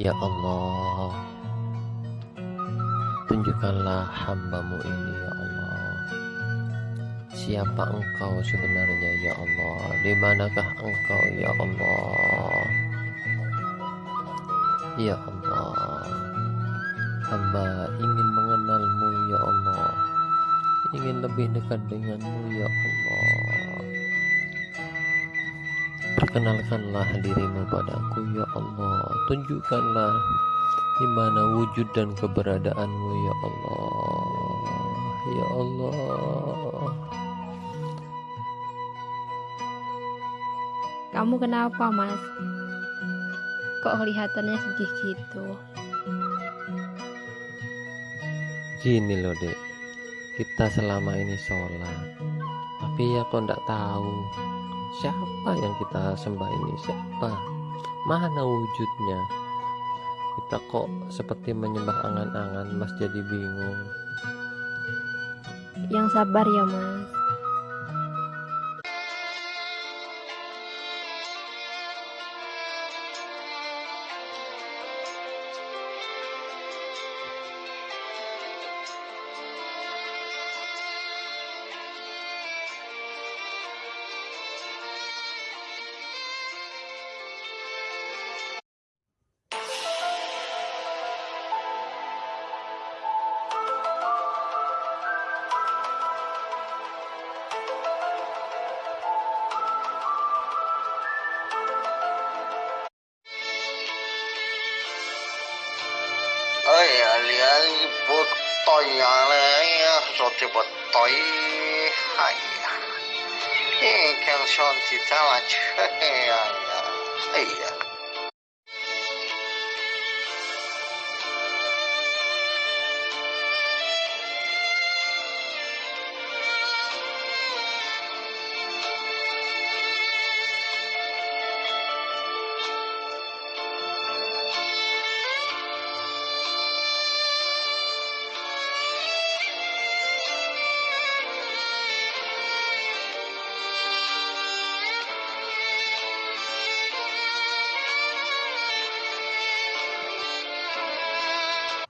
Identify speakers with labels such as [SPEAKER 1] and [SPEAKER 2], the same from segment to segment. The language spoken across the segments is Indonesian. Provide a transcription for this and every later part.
[SPEAKER 1] Ya Allah. Tunjukkanlah hambamu ini ya Allah. Siapa engkau sebenarnya ya Allah? Di manakah engkau ya Allah? Ya Allah. Hamba ingin mengenalmu ya Allah. Ingin lebih dekat denganmu ya Allah Perkenalkanlah dirimu padaku ya Allah. Tunjukkanlah di mana wujud dan keberadaanmu ya Allah. Ya Allah.
[SPEAKER 2] Kamu kenapa mas? Kok kelihatannya sedih gitu?
[SPEAKER 1] Gini loh dek. Kita selama ini sholat. Tapi ya kok ndak tahu Siapa yang kita sembah ini? Siapa? Mana wujudnya? Kita kok seperti menyembah angan-angan Mas jadi bingung.
[SPEAKER 2] Yang sabar ya mas
[SPEAKER 3] Ay, ali ali botoy ali roti botoy hay eh kan son ti tama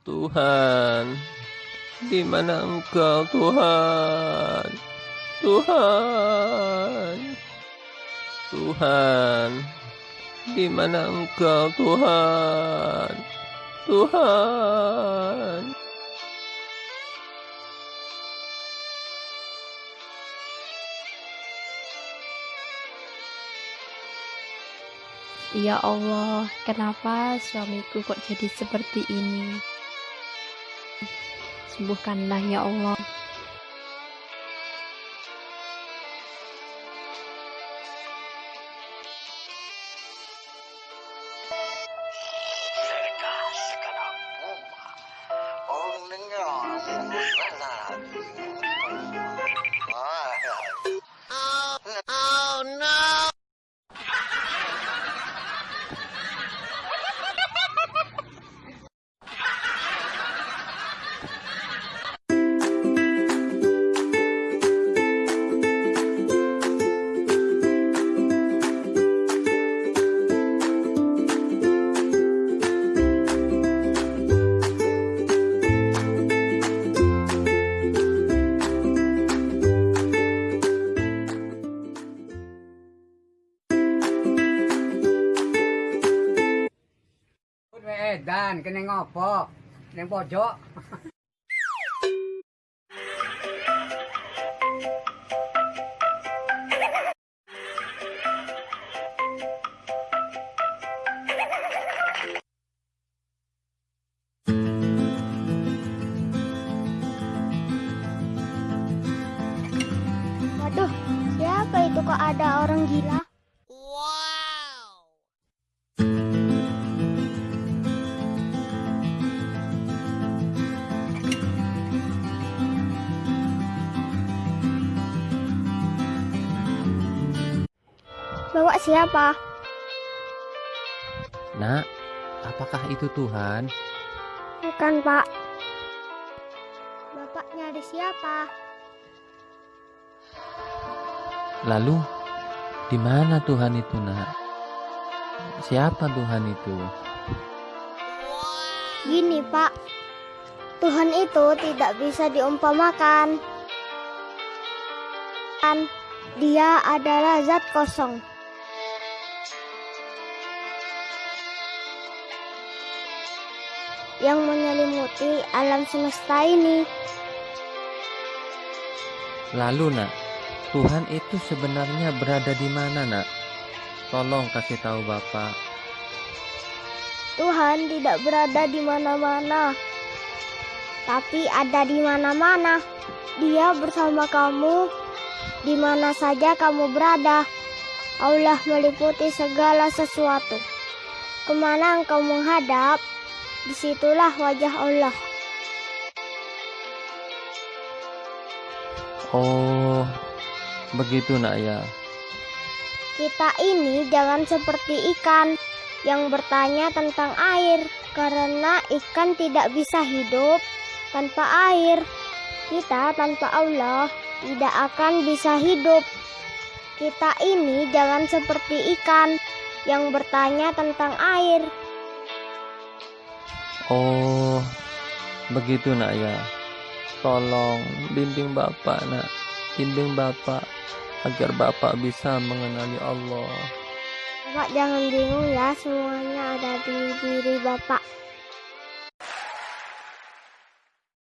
[SPEAKER 1] Tuhan. Di mana engkau Tuhan? Tuhan. Tuhan. Di mana engkau Tuhan? Tuhan.
[SPEAKER 2] Ya Allah, kenapa suamiku kok jadi seperti ini? Sembuhkanlah ya Allah.
[SPEAKER 3] Vergas
[SPEAKER 4] Ngopo? Ning pojok.
[SPEAKER 5] Waduh, siapa itu kok ada orang gila? Bawa siapa?
[SPEAKER 1] Nak apakah itu Tuhan
[SPEAKER 5] Bukan, Pak. Bapak nyari siapa?
[SPEAKER 1] Lalu di mana Tuhan itu nak? Siapa Tuhan itu?
[SPEAKER 5] Gini, Pak. Tuhan itu tidak bisa diumpamakan. Kan, Dia adalah zat kosong. Yang menyelimuti alam semesta ini.
[SPEAKER 6] Lalu nak, Tuhan itu sebenarnya berada di mana nak? Tolong kasih tahu Bapak.
[SPEAKER 5] Tuhan tidak berada di mana-mana, tapi ada di mana-mana. Dia bersama kamu di mana saja kamu berada. Allah meliputi segala sesuatu. Ke mana engkau menghadap, di situlah wajah Allah.
[SPEAKER 6] Oh, begitu nak ya.
[SPEAKER 5] Kita ini jangan seperti ikan yang bertanya tentang air, karena ikan tidak bisa hidup tanpa air. Kita tanpa Allah tidak akan bisa hidup. Kita ini jangan seperti ikan yang bertanya tentang air.
[SPEAKER 6] Oh, begitu nak ya. Tolong bimbing Bapak nak, bimbing Bapak agar Bapak bisa mengenali Allah.
[SPEAKER 5] Bapak jangan bingung ya, semuanya ada di diri Bapak.